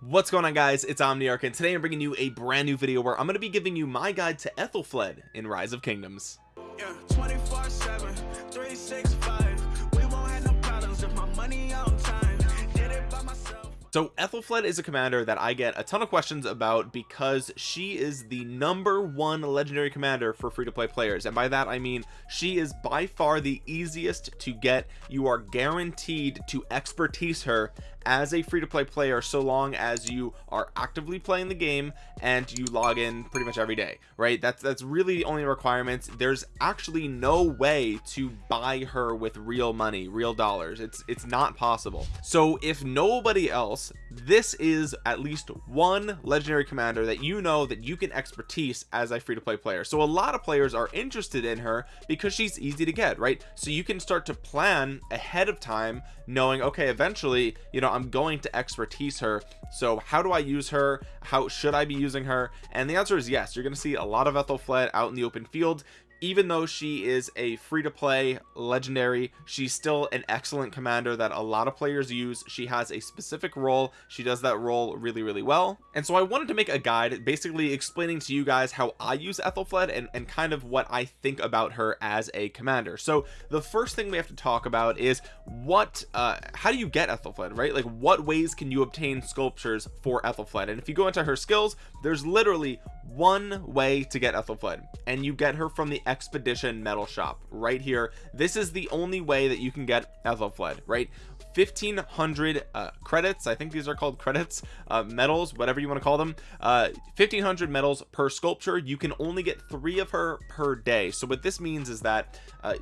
what's going on guys it's omniarch and today i'm bringing you a brand new video where i'm going to be giving you my guide to ethelfled in rise of kingdoms Yeah, 24 7, 365. We won't have no problems if my money on time. Did it by myself. so ethelfled is a commander that i get a ton of questions about because she is the number one legendary commander for free-to-play players and by that i mean she is by far the easiest to get you are guaranteed to expertise her as a free-to-play player so long as you are actively playing the game and you log in pretty much every day right? That's that's really the only requirements. There's actually no way to buy her with real money real dollars. It's it's not possible. So if nobody else this is at least one legendary commander that you know that you can expertise as a free-to-play player. So a lot of players are interested in her because she's easy to get right? So you can start to plan ahead of time knowing okay eventually you know i'm going to expertise her. So how do i use her? How should i be using her? And the answer is yes. You're going to see a lot of ethelfled out in the open field even though she is a free-to-play legendary she's still an excellent commander that a lot of players use. She has a specific role. She does that role really really well. And so I wanted to make a guide basically explaining to you guys how I use Ethelfled and, and kind of what I think about her as a commander. So the first thing we have to talk about is what uh how do you get Ethelfled right? Like what ways can you obtain sculptures for Ethelfled? And if you go into her skills there's literally one way to get Ethelfled and you get her from the expedition medal shop right here. This is the only way that you can get Ethelfled right? 1500 uh, credits I think these are called credits uh, medals whatever you want to call them. Uh 1500 medals per sculpture. You can only get three of her per day. So what this means is that uh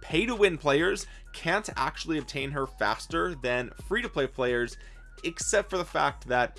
pay to win players can't actually obtain her faster than free to play players except for the fact that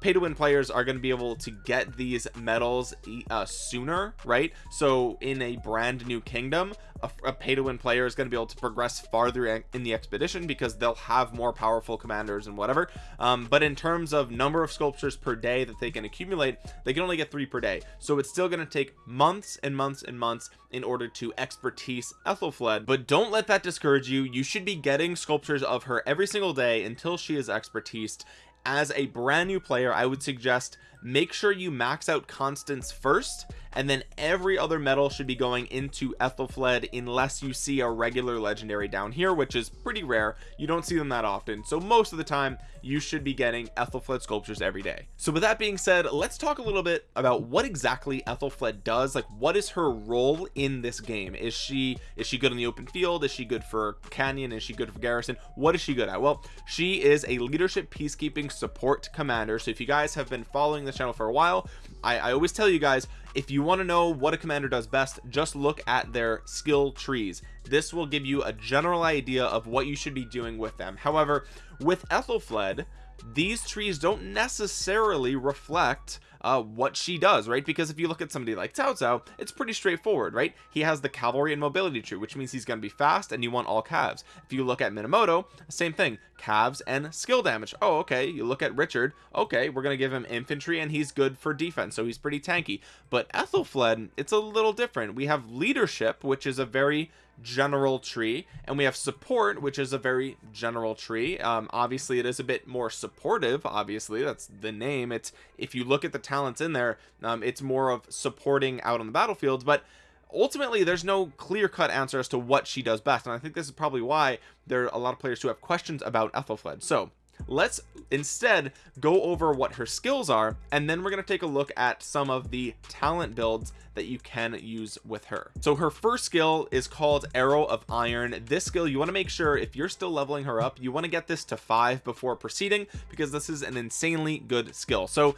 pay to win players are going to be able to get these medals uh, sooner right? So in a brand new kingdom a, a pay to win player is going to be able to progress farther in the expedition because they'll have more powerful commanders and whatever. Um, but in terms of number of sculptures per day that they can accumulate they can only get three per day. So it's still going to take months and months and months in order to expertise Ethelfled. But don't let that discourage you. You should be getting sculptures of her every single day until she is expertised as a brand new player I would suggest make sure you max out Constance first and then every other medal should be going into Ethelfled unless you see a regular legendary down here which is pretty rare. You don't see them that often. So most of the time you should be getting Ethelfled sculptures every day. So with that being said let's talk a little bit about what exactly Ethelfled does. Like what is her role in this game? Is she is she good in the open field? Is she good for canyon? Is she good for garrison? What is she good at? Well she is a leadership peacekeeping support commander. So if you guys have been following this channel for a while. I, I always tell you guys if you want to know what a commander does best just look at their skill trees. This will give you a general idea of what you should be doing with them. However with Ethelfled these trees don't necessarily reflect uh, what she does right? Because if you look at somebody like Cao Cao it's pretty straightforward right? He has the cavalry and mobility tree which means he's going to be fast and you want all calves. If you look at Minamoto same thing calves and skill damage. Oh okay you look at Richard. Okay we're gonna give him infantry and he's good for defense so he's pretty tanky. But Ethelfled it's a little different. We have leadership which is a very general tree and we have support which is a very general tree. Um obviously it is a bit more supportive obviously that's the name. It's if you look at the talents in there um it's more of supporting out on the battlefield but ultimately there's no clear-cut answer as to what she does best and i think this is probably why there are a lot of players who have questions about ethelfled. So let's instead go over what her skills are and then we're going to take a look at some of the talent builds that you can use with her. So her first skill is called arrow of iron. This skill you want to make sure if you're still leveling her up you want to get this to five before proceeding because this is an insanely good skill. So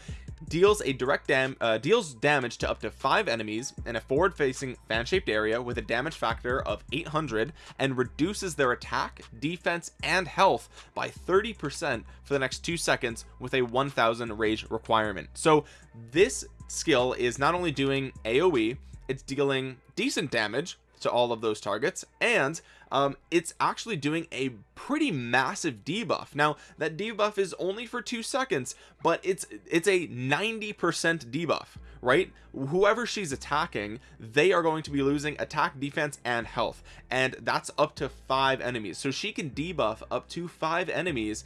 deals a direct dam uh, deals damage to up to five enemies in a forward facing fan shaped area with a damage factor of 800 and reduces their attack defense and health by 30 percent for the next two seconds with a 1000 rage requirement. So this skill is not only doing aoe it's dealing decent damage to all of those targets and um, it's actually doing a pretty massive debuff. Now that debuff is only for two seconds but it's it's a 90 percent debuff right? Whoever she's attacking they are going to be losing attack defense and health and that's up to five enemies. So she can debuff up to five enemies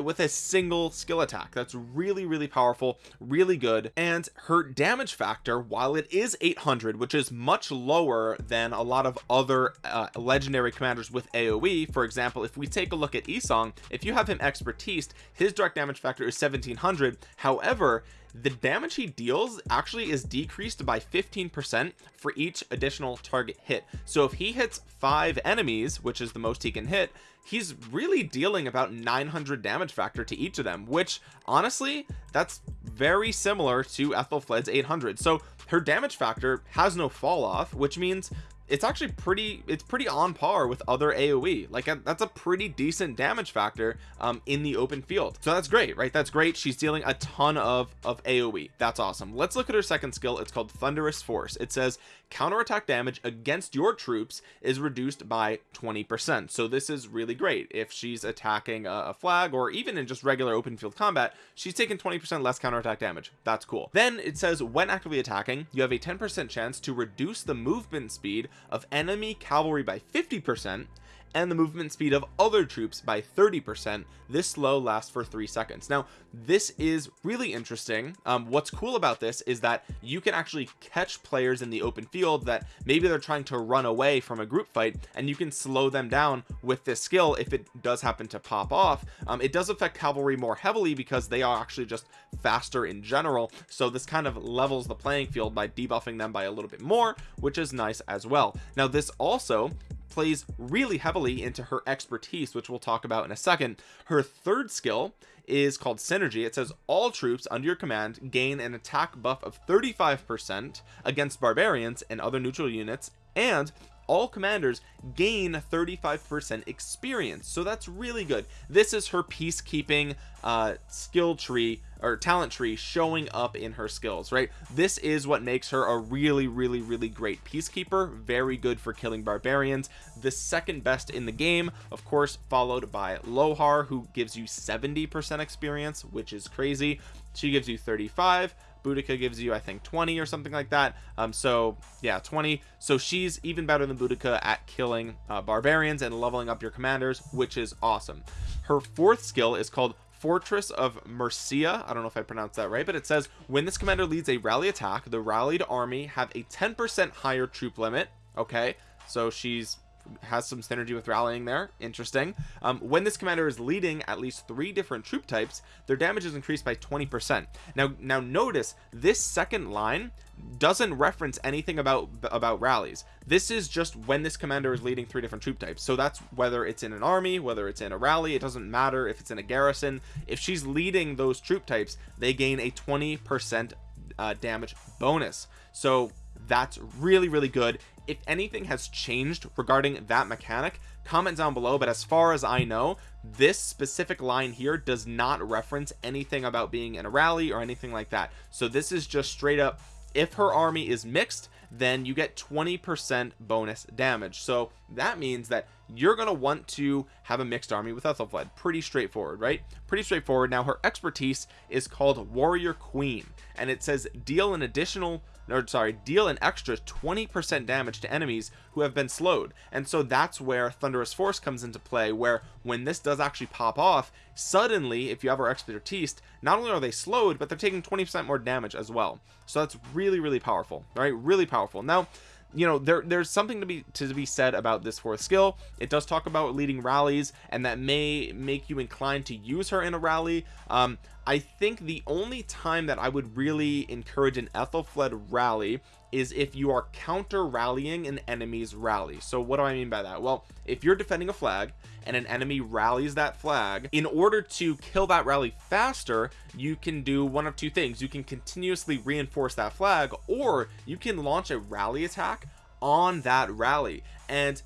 with a single skill attack. That's really really powerful really good and her damage factor while it is 800 which is much lower than a lot of other uh, legendary commanders with aoe for example if we take a look at Esong if you have him expertise his direct damage factor is 1700 however the damage he deals actually is decreased by 15 percent for each additional target hit. So if he hits five enemies which is the most he can hit he's really dealing about 900 damage factor to each of them which honestly that's very similar to Ethelflaed's 800 so her damage factor has no fall off which means it's actually pretty it's pretty on par with other aoe like that's a pretty decent damage factor um in the open field. So that's great right? That's great. She's dealing a ton of of aoe that's awesome. Let's look at her second skill. It's called thunderous force. It says counterattack damage against your troops is reduced by 20 percent. So this is really great. If she's attacking a, flag or even in just regular open field combat she's taking 20 percent less counterattack damage. That's cool. Then it says when actively attacking you have a 10 percent chance to reduce the movement speed of enemy cavalry by 50 percent and the movement speed of other troops by 30 percent. This slow lasts for three seconds. Now this is really interesting. Um, what's cool about this is that you can actually catch players in the open field that maybe they're trying to run away from a group fight and you can slow them down with this skill if it does happen to pop off. Um, it does affect cavalry more heavily because they are actually just faster in general. So this kind of levels the playing field by debuffing them by a little bit more which is nice as well. Now this also plays really heavily into her expertise which we'll talk about in a second. Her third skill is called synergy. It says all troops under your command gain an attack buff of 35 percent against barbarians and other neutral units and all commanders gain 35 percent experience. So that's really good. This is her peacekeeping uh skill tree or talent tree showing up in her skills right? This is what makes her a really really really great peacekeeper. Very good for killing barbarians. The second best in the game of course followed by lohar who gives you 70 percent experience which is crazy. She gives you 35 Boudica gives you I think 20 or something like that. Um so yeah 20 so she's even better than Boudica at killing uh, barbarians and leveling up your commanders which is awesome. Her fourth skill is called Fortress of Mercia. I don't know if I pronounced that right but it says when this commander leads a rally attack the rallied army have a 10% higher troop limit. Okay so she's has some synergy with rallying there. Interesting. Um, when this commander is leading at least three different troop types their damage is increased by 20 percent. Now now notice this second line doesn't reference anything about about rallies. This is just when this commander is leading three different troop types. So that's whether it's in an army whether it's in a rally it doesn't matter if it's in a garrison. If she's leading those troop types they gain a 20 percent uh, damage bonus. So that's really really good. If anything has changed regarding that mechanic comment down below but as far as I know this specific line here does not reference anything about being in a rally or anything like that. So this is just straight up if her army is mixed then you get 20 percent bonus damage. So that means that you're going to want to have a mixed army with Ethelflaed pretty straightforward right? Pretty straightforward. Now her expertise is called warrior queen and it says deal an additional or sorry deal an extra 20 percent damage to enemies who have been slowed. And so that's where thunderous force comes into play where when this does actually pop off suddenly if you have our expertise not only are they slowed but they're taking 20 percent more damage as well. So that's really really powerful all right? Really powerful. Now you know there there's something to be to be said about this fourth skill. It does talk about leading rallies and that may make you inclined to use her in a rally. Um I think the only time that I would really encourage an Ethelflaed rally is if you are counter rallying an enemy's rally. So what do I mean by that? Well if you're defending a flag and an enemy rallies that flag in order to kill that rally faster you can do one of two things. You can continuously reinforce that flag or you can launch a rally attack on that rally. And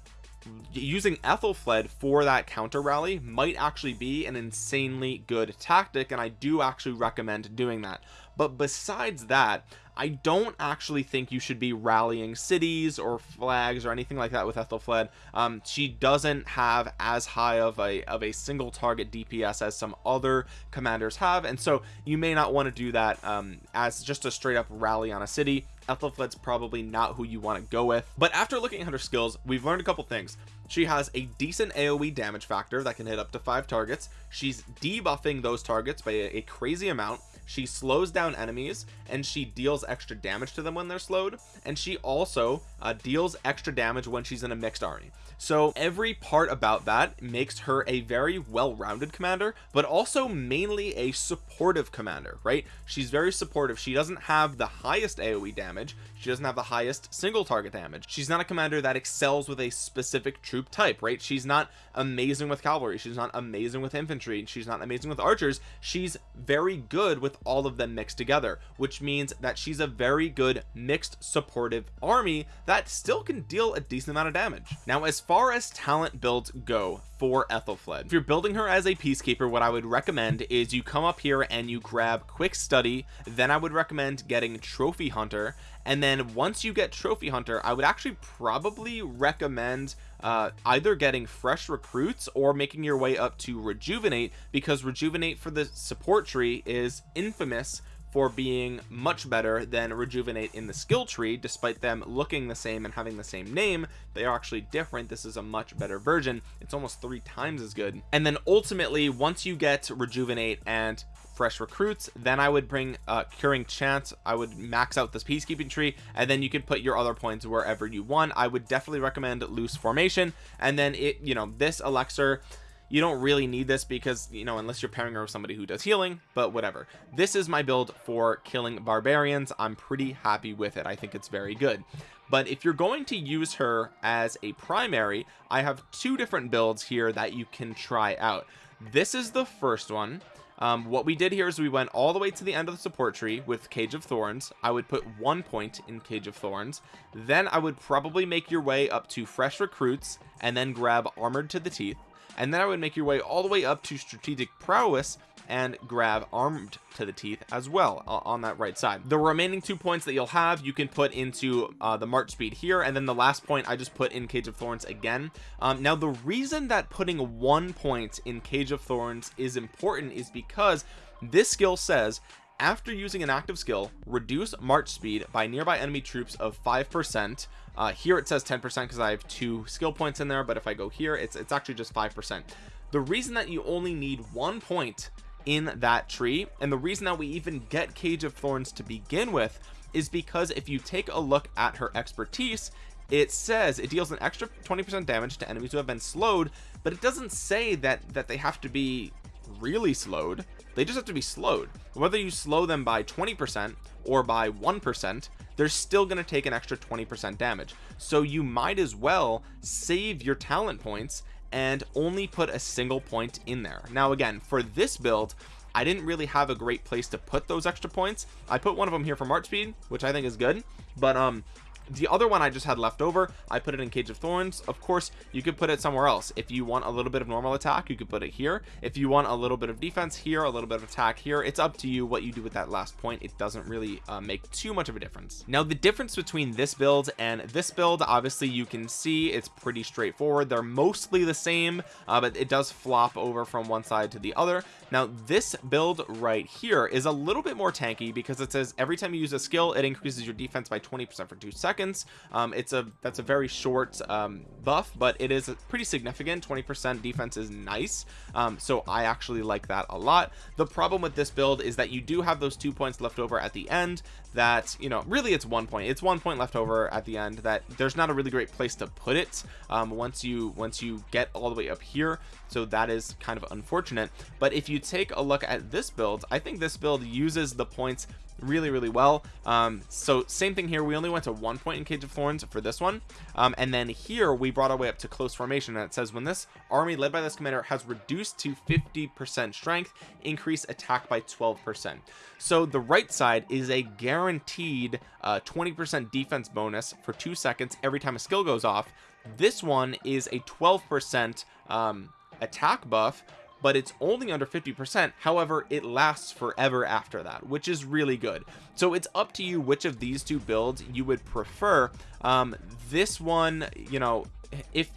using Ethelflaed for that counter rally might actually be an insanely good tactic and I do actually recommend doing that but besides that I don't actually think you should be rallying cities or flags or anything like that with Ethelfled um, she doesn't have as high of a of a single target DPS as some other commanders have. And so you may not want to do that um, as just a straight up rally on a city. Ethelfled's probably not who you want to go with. But after looking at her skills we've learned a couple things. She has a decent aoe damage factor that can hit up to five targets. She's debuffing those targets by a, a crazy amount she slows down enemies and she deals extra damage to them when they're slowed and she also uh, deals extra damage when she's in a mixed army. So every part about that makes her a very well-rounded commander but also mainly a supportive commander right? She's very supportive. She doesn't have the highest aoe damage. She doesn't have the highest single target damage. She's not a commander that excels with a specific troop type right? She's not amazing with cavalry. She's not amazing with infantry. She's not amazing with archers. She's very good with all of them mixed together which means that she's a very good mixed supportive army that still can deal a decent amount of damage. Now as far as talent builds go for Ethelfled if you're building her as a peacekeeper what I would recommend is you come up here and you grab quick study then I would recommend getting trophy hunter and then once you get trophy hunter I would actually probably recommend uh, either getting fresh recruits or making your way up to rejuvenate because rejuvenate for the support tree is infamous for being much better than rejuvenate in the skill tree despite them looking the same and having the same name they are actually different. This is a much better version. It's almost three times as good. And then ultimately once you get rejuvenate and fresh recruits then i would bring uh curing chance. I would max out this peacekeeping tree and then you could put your other points wherever you want. I would definitely recommend loose formation. And then it you know this elixir you don't really need this because you know unless you're pairing her with somebody who does healing but whatever. This is my build for killing barbarians. I'm pretty happy with it. I think it's very good. But if you're going to use her as a primary i have two different builds here that you can try out. This is the first one. Um, what we did here is we went all the way to the end of the support tree with cage of thorns. I would put one point in cage of thorns. Then i would probably make your way up to fresh recruits and then grab armored to the teeth and then I would make your way all the way up to strategic prowess and grab armed to the teeth as well uh, on that right side. The remaining two points that you'll have you can put into uh, the march speed here. And then the last point I just put in cage of thorns again. Um, now the reason that putting one point in cage of thorns is important is because this skill says after using an active skill reduce march speed by nearby enemy troops of five percent uh, here it says 10 percent because I have two skill points in there but if I go here it's it's actually just five percent. The reason that you only need one point in that tree and the reason that we even get cage of thorns to begin with is because if you take a look at her expertise it says it deals an extra 20 percent damage to enemies who have been slowed but it doesn't say that that they have to be really slowed they just have to be slowed. Whether you slow them by 20 percent or by one percent they're still going to take an extra 20 percent damage. So you might as well save your talent points and only put a single point in there. Now again for this build I didn't really have a great place to put those extra points. I put one of them here for March speed which I think is good but um the other one I just had left over I put it in cage of thorns. Of course you could put it somewhere else. If you want a little bit of normal attack you could put it here. If you want a little bit of defense here a little bit of attack here it's up to you what you do with that last point. It doesn't really uh, make too much of a difference. Now the difference between this build and this build obviously you can see it's pretty straightforward. They're mostly the same uh, but it does flop over from one side to the other. Now this build right here is a little bit more tanky because it says every time you use a skill it increases your defense by 20 percent for two seconds seconds. Um, it's a that's a very short um, buff but it is pretty significant. 20 percent defense is nice. Um, so I actually like that a lot. The problem with this build is that you do have those two points left over at the end that you know really it's one point. It's one point left over at the end that there's not a really great place to put it. Um, once you once you get all the way up here so that is kind of unfortunate. But if you take a look at this build I think this build uses the points really really well. Um so same thing here. We only went to one point in cage of thorns for this one. Um and then here we brought our way up to close formation. And it says when this army led by this commander has reduced to 50 percent strength increase attack by 12 percent. So the right side is a guaranteed uh 20 percent defense bonus for two seconds every time a skill goes off. This one is a 12 percent um attack buff but it's only under 50 percent. However it lasts forever after that which is really good. So it's up to you which of these two builds you would prefer. Um this one you know if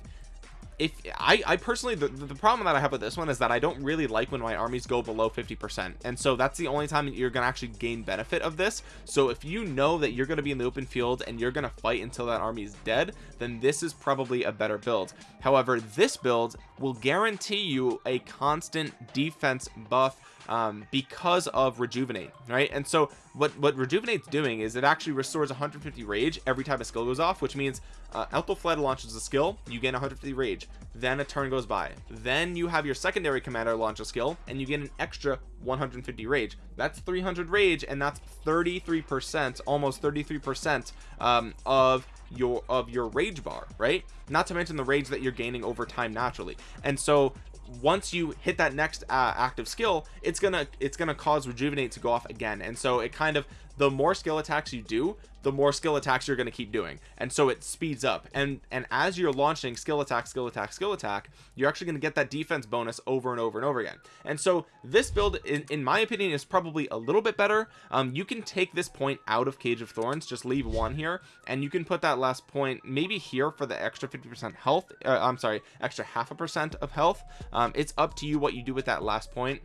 if I, I personally the, the problem that I have with this one is that I don't really like when my armies go below 50% and so that's the only time you're gonna actually gain benefit of this. So if you know that you're gonna be in the open field and you're gonna fight until that army is dead then this is probably a better build. However this build will guarantee you a constant defense buff um, because of rejuvenate right? And so what what rejuvenate's doing is it actually restores 150 rage every time a skill goes off which means uh, Ethelfled launches a skill you gain 150 rage. Then a turn goes by. Then you have your secondary commander launch a skill and you get an extra 150 rage. That's 300 rage and that's 33 percent almost 33 percent um, of your of your rage bar right? Not to mention the rage that you're gaining over time naturally. And so once you hit that next uh, active skill it's gonna it's gonna cause rejuvenate to go off again. And so it kind of the more skill attacks you do the more skill attacks you're going to keep doing. And so it speeds up. And and as you're launching skill attack skill attack skill attack you're actually going to get that defense bonus over and over and over again. And so this build in, in my opinion is probably a little bit better. Um you can take this point out of cage of thorns just leave one here and you can put that last point maybe here for the extra 50 percent health uh, i'm sorry extra half a percent of health. Um it's up to you what you do with that last point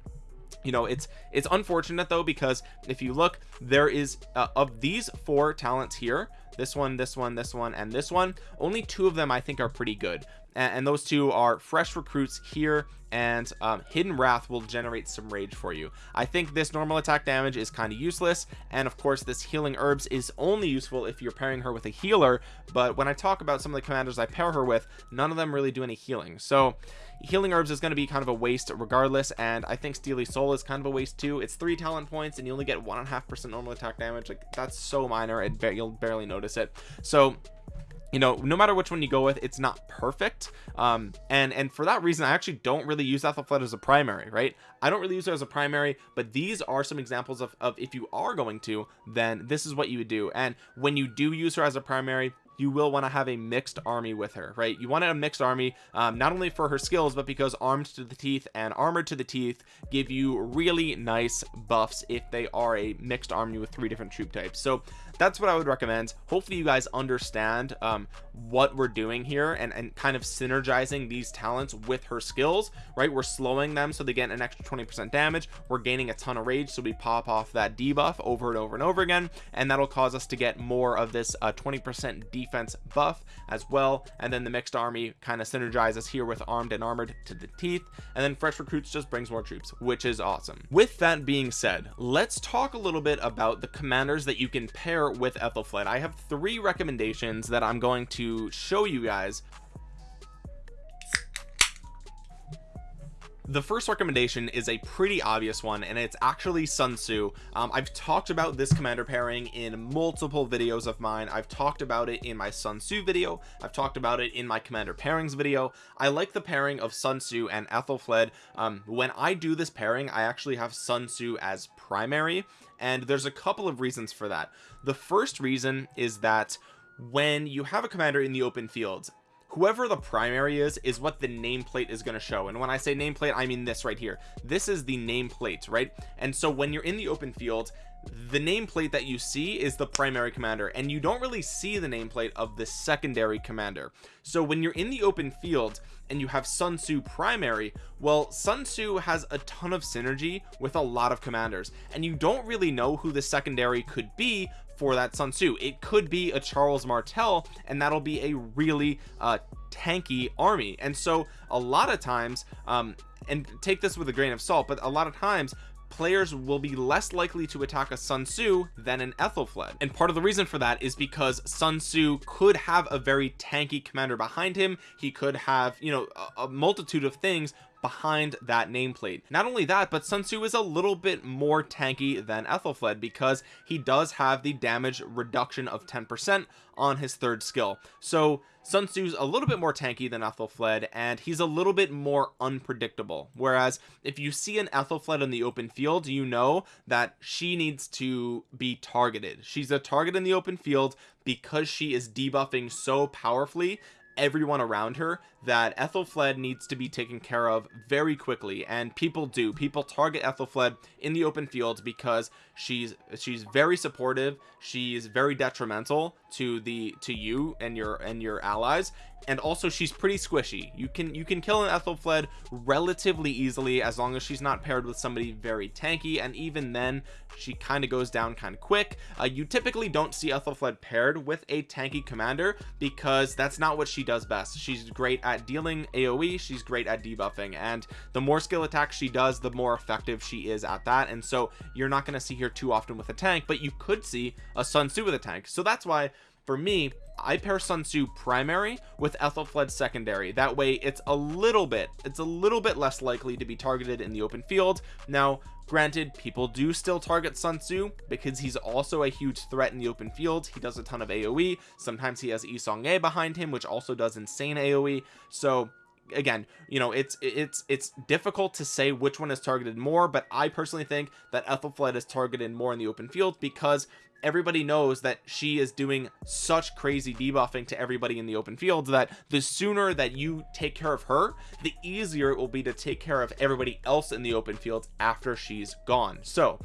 you know it's it's unfortunate though because if you look there is uh, of these four talents here this one this one this one and this one only two of them I think are pretty good. And, and those two are fresh recruits here and um, hidden wrath will generate some rage for you. I think this normal attack damage is kind of useless and of course this healing herbs is only useful if you're pairing her with a healer but when I talk about some of the commanders I pair her with none of them really do any healing. So healing herbs is going to be kind of a waste regardless and I think Steely Soul is kind of a waste too. It's three talent points and you only get one and a half percent normal attack damage. Like that's so minor and you'll barely notice it. So you know no matter which one you go with it's not perfect um and and for that reason i actually don't really use Ethelfled as a primary right? I don't really use it as a primary but these are some examples of, of if you are going to then this is what you would do. And when you do use her as a primary you will want to have a mixed army with her right? You want a mixed army um, not only for her skills but because armed to the teeth and armored to the teeth give you really nice buffs if they are a mixed army with three different troop types. So that's what I would recommend. Hopefully you guys understand um, what we're doing here and, and kind of synergizing these talents with her skills right? We're slowing them so they get an extra 20 percent damage. We're gaining a ton of rage so we pop off that debuff over and over and over again and that'll cause us to get more of this 20 uh, percent defense buff as well. And then the mixed army kind of synergizes here with armed and armored to the teeth and then fresh recruits just brings more troops which is awesome. With that being said let's talk a little bit about the commanders that you can pair with Ethelfled I have three recommendations that I'm going to show you guys the first recommendation is a pretty obvious one and it's actually Sun Tzu. Um, I've talked about this commander pairing in multiple videos of mine. I've talked about it in my Sun Tzu video. I've talked about it in my commander pairings video. I like the pairing of Sun Tzu and Ethelfled. Um, when I do this pairing I actually have Sun Tzu as primary and there's a couple of reasons for that. The first reason is that when you have a commander in the open field whoever the primary is is what the nameplate is going to show. And when I say nameplate I mean this right here. This is the nameplate right? And so when you're in the open field the nameplate that you see is the primary commander and you don't really see the nameplate of the secondary commander. So when you're in the open field and you have Sun Tzu primary well Sun Tzu has a ton of synergy with a lot of commanders and you don't really know who the secondary could be for that Sun Tzu. It could be a Charles Martel and that'll be a really uh tanky army. And so a lot of times um and take this with a grain of salt but a lot of times players will be less likely to attack a Sun Tzu than an Ethelfled and part of the reason for that is because Sun Tzu could have a very tanky commander behind him. He could have you know a, a multitude of things behind that nameplate. Not only that but Sun Tzu is a little bit more tanky than Ethelfled because he does have the damage reduction of 10 percent on his third skill. So Sun Tzu's a little bit more tanky than Ethelfled and he's a little bit more unpredictable. Whereas if you see an Ethelfled in the open field you know that she needs to be targeted. She's a target in the open field because she is debuffing so powerfully everyone around her that Ethelfled needs to be taken care of very quickly. And people do. People target Ethelfled in the open field because she's she's very supportive. She's very detrimental to the to you and your and your allies and also she's pretty squishy. You can you can kill an Ethelfled relatively easily as long as she's not paired with somebody very tanky and even then she kind of goes down kind of quick. Uh, you typically don't see Ethelfled paired with a tanky commander because that's not what she does best. She's great at dealing aoe she's great at debuffing and the more skill attacks she does the more effective she is at that and so you're not going to see her too often with a tank but you could see a sun tzu with a tank. So that's why for me I pair Sun Tzu primary with Ethelfled secondary. That way it's a little bit it's a little bit less likely to be targeted in the open field. Now granted people do still target Sun Tzu because he's also a huge threat in the open field. He does a ton of AoE sometimes he has Yi Seong-Gye behind him which also does insane AoE so again you know it's it's it's difficult to say which one is targeted more but I personally think that Ethelfled is targeted more in the open field because everybody knows that she is doing such crazy debuffing to everybody in the open field that the sooner that you take care of her the easier it will be to take care of everybody else in the open field after she's gone. So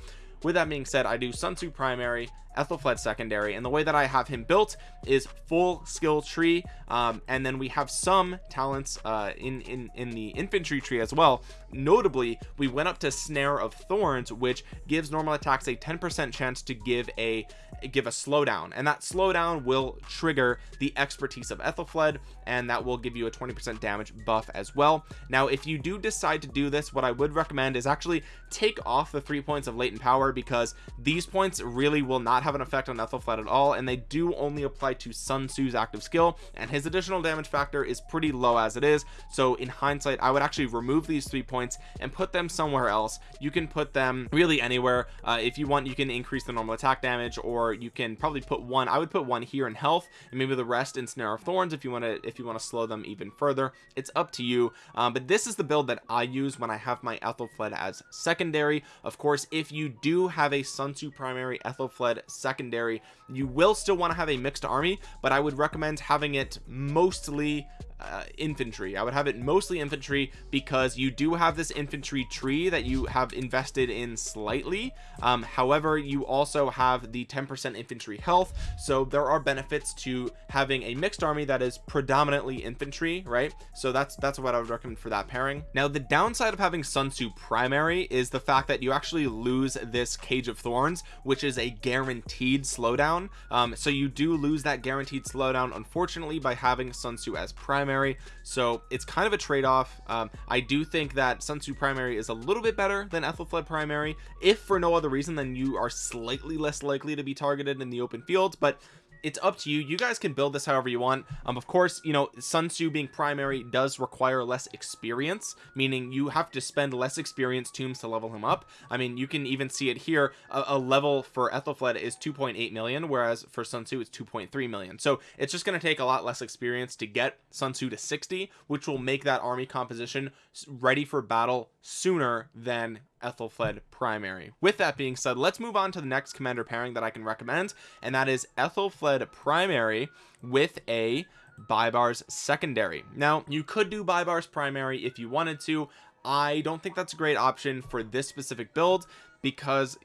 with that being said I do Sun Tzu primary Ethelfled secondary and the way that I have him built is full skill tree um, and then we have some talents uh, in in in the infantry tree as well notably we went up to snare of thorns which gives normal attacks a 10 percent chance to give a give a slowdown. And that slowdown will trigger the expertise of Ethelfled and that will give you a 20 percent damage buff as well. Now if you do decide to do this what I would recommend is actually take off the three points of latent power because these points really will not have an effect on Ethelfled at all and they do only apply to Sun Tzu's active skill and his additional damage factor is pretty low as it is. So in hindsight I would actually remove these three points and put them somewhere else. You can put them really anywhere. Uh, if you want you can increase the normal attack damage or you can probably put one I would put one here in health and maybe the rest in snare of thorns if you want to if you want to slow them even further. It's up to you. Um, but this is the build that I use when I have my Ethelfled as secondary. Of course if you do have a Sun Tzu primary Ethelfled secondary you will still want to have a mixed army but I would recommend having it mostly uh, infantry. I would have it mostly infantry because you do have this infantry tree that you have invested in slightly. Um, however you also have the 10% infantry health. So there are benefits to having a mixed army that is predominantly infantry right? So that's that's what I would recommend for that pairing. Now the downside of having Sun Tzu primary is the fact that you actually lose this cage of thorns which is a guaranteed slowdown. Um, so you do lose that guaranteed slowdown unfortunately by having Sun Tzu as primary primary. So it's kind of a trade-off. Um, I do think that Sun Tzu primary is a little bit better than Ethelfled primary if for no other reason than you are slightly less likely to be targeted in the open field but it's up to you. You guys can build this however you want. Um of course you know Sun Tzu being primary does require less experience meaning you have to spend less experience tombs to level him up. I mean you can even see it here. A, a level for Ethelfled is 2.8 million whereas for Sun Tzu it's 2.3 million. So it's just going to take a lot less experience to get Sun Tzu to 60 which will make that army composition ready for battle sooner than Ethelfled primary. With that being said let's move on to the next commander pairing that I can recommend and that is Ethelfled primary with a Baibars secondary. Now you could do Baibars primary if you wanted to. I don't think that's a great option for this specific build because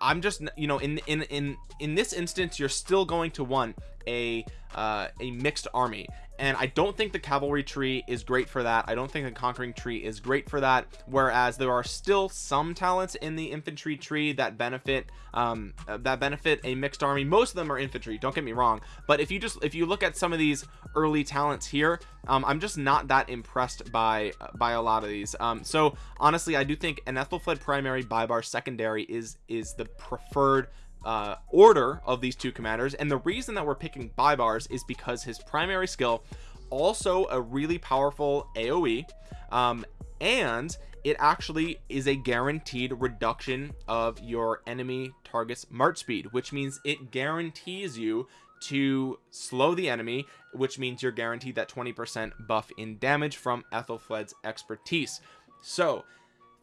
I'm just you know in in in in this instance you're still going to want a uh a mixed army. And I don't think the cavalry tree is great for that. I don't think the conquering tree is great for that. Whereas there are still some talents in the infantry tree that benefit um, uh, that benefit a mixed army. Most of them are infantry don't get me wrong. But if you just if you look at some of these early talents here um, I'm just not that impressed by by a lot of these. Um, so honestly I do think an Ethelfled primary Baibars secondary is is the preferred uh, order of these two commanders and the reason that we're picking Baibars is because his primary skill also a really powerful AoE um, and it actually is a guaranteed reduction of your enemy target's march speed which means it guarantees you to slow the enemy which means you're guaranteed that 20 percent buff in damage from Ethelfled's expertise. So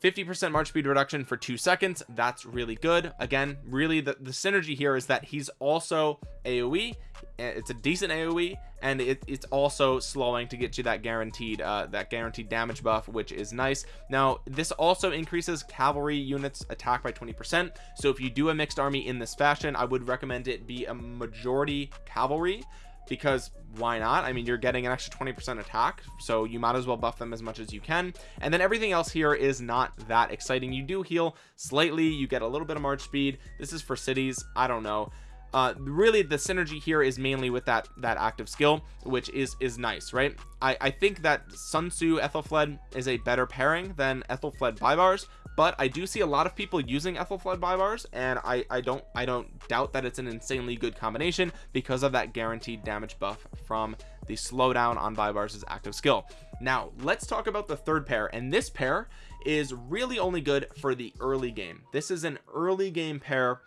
50% march speed reduction for two seconds. That's really good. Again really the, the synergy here is that he's also aoe it's a decent aoe and it, it's also slowing to get you that guaranteed uh that guaranteed damage buff which is nice. Now this also increases cavalry units attack by 20 percent. So if you do a mixed army in this fashion i would recommend it be a majority cavalry because why not? I mean you're getting an extra 20 percent attack so you might as well buff them as much as you can. And then everything else here is not that exciting. You do heal slightly you get a little bit of march speed. This is for cities i don't know. Uh really the synergy here is mainly with that that active skill which is is nice right? I i think that sun tzu ethelfled is a better pairing than ethelfled Baibars but I do see a lot of people using Ethelfled Baibars and I I don't I don't doubt that it's an insanely good combination because of that guaranteed damage buff from the slowdown on Baibars' active skill. Now let's talk about the third pair and this pair is really only good for the early game. This is an early game pair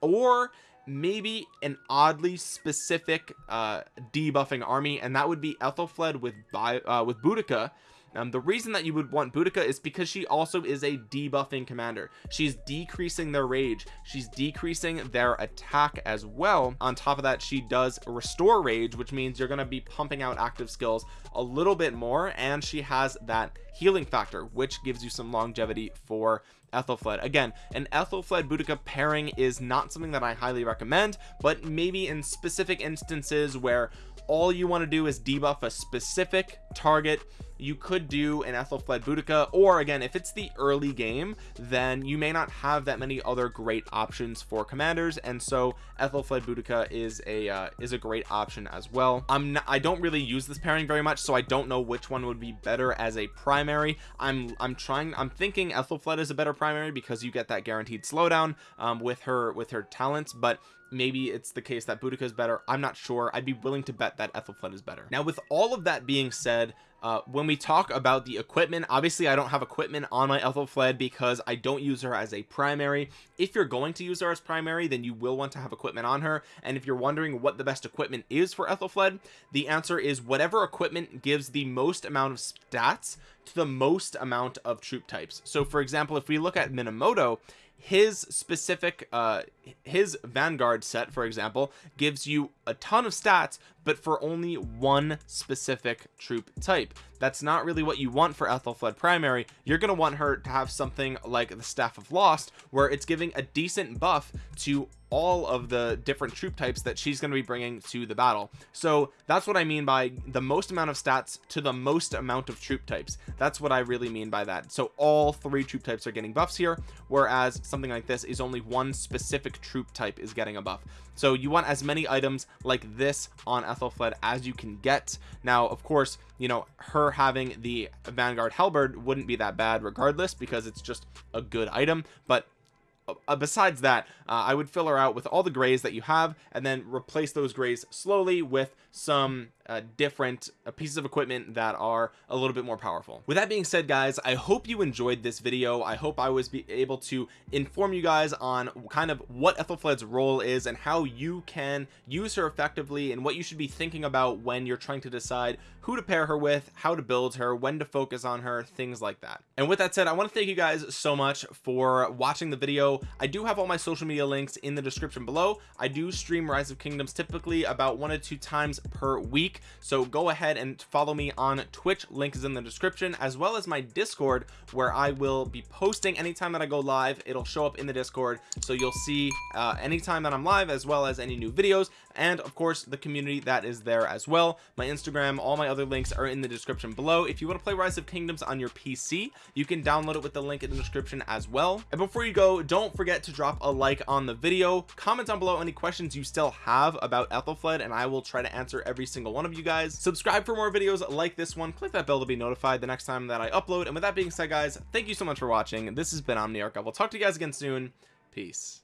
or maybe an oddly specific uh debuffing army and that would be Ethelfled with by uh, with Boudica um, the reason that you would want Boudica is because she also is a debuffing commander. She's decreasing their rage. She's decreasing their attack as well. On top of that she does restore rage which means you're going to be pumping out active skills a little bit more and she has that healing factor which gives you some longevity for Ethelfled. Again an Ethelfled Boudica pairing is not something that I highly recommend but maybe in specific instances where all you want to do is debuff a specific target you could do an Ethelfled Boudica or again if it's the early game then you may not have that many other great options for commanders and so Ethelfled Boudica is a uh, is a great option as well. I'm not, I don't really use this pairing very much so I don't know which one would be better as a primary. I'm I'm trying I'm thinking Ethelfled is a better primary because you get that guaranteed slowdown um, with her with her talents but maybe it's the case that Boudica is better. I'm not sure. I'd be willing to bet that Ethelfled is better. Now with all of that being said uh, when we talk about the equipment obviously I don't have equipment on my Ethelfled because I don't use her as a primary. If you're going to use her as primary then you will want to have equipment on her. And if you're wondering what the best equipment is for Ethelfled the answer is whatever equipment gives the most amount of stats to the most amount of troop types. So for example if we look at Minamoto his specific uh his vanguard set for example gives you a ton of stats but for only one specific troop type. That's not really what you want for Ethelfled primary. You're going to want her to have something like the staff of lost where it's giving a decent buff to all of the different troop types that she's going to be bringing to the battle. So that's what I mean by the most amount of stats to the most amount of troop types. That's what I really mean by that. So all three troop types are getting buffs here whereas something like this is only one specific troop type is getting a buff so you want as many items like this on Ethelfled as you can get. Now of course you know her having the Vanguard Halberd wouldn't be that bad regardless because it's just a good item. But uh, besides that uh, I would fill her out with all the grays that you have and then replace those grays slowly with some uh, different uh, pieces of equipment that are a little bit more powerful. With that being said guys I hope you enjoyed this video. I hope I was able to inform you guys on kind of what Ethelfled's role is and how you can use her effectively and what you should be thinking about when you're trying to decide who to pair her with how to build her when to focus on her things like that. And with that said I want to thank you guys so much for watching the video. I do have all my social media links in the description below. I do stream rise of kingdoms typically about one or two times per so go ahead and follow me on twitch. Link is in the description as well as my discord where i will be posting anytime that i go live. It'll show up in the discord so you'll see uh anytime that i'm live as well as any new videos and of course the community that is there as well. My instagram all my other links are in the description below. If you want to play rise of kingdoms on your pc you can download it with the link in the description as well. And before you go don't forget to drop a like on the video. Comment down below any questions you still have about ethelfled and i will try to answer every single one of you guys. Subscribe for more videos like this one. Click that bell to be notified the next time that i upload. And with that being said guys thank you so much for watching. This has been omniarch. I will talk to you guys again soon. Peace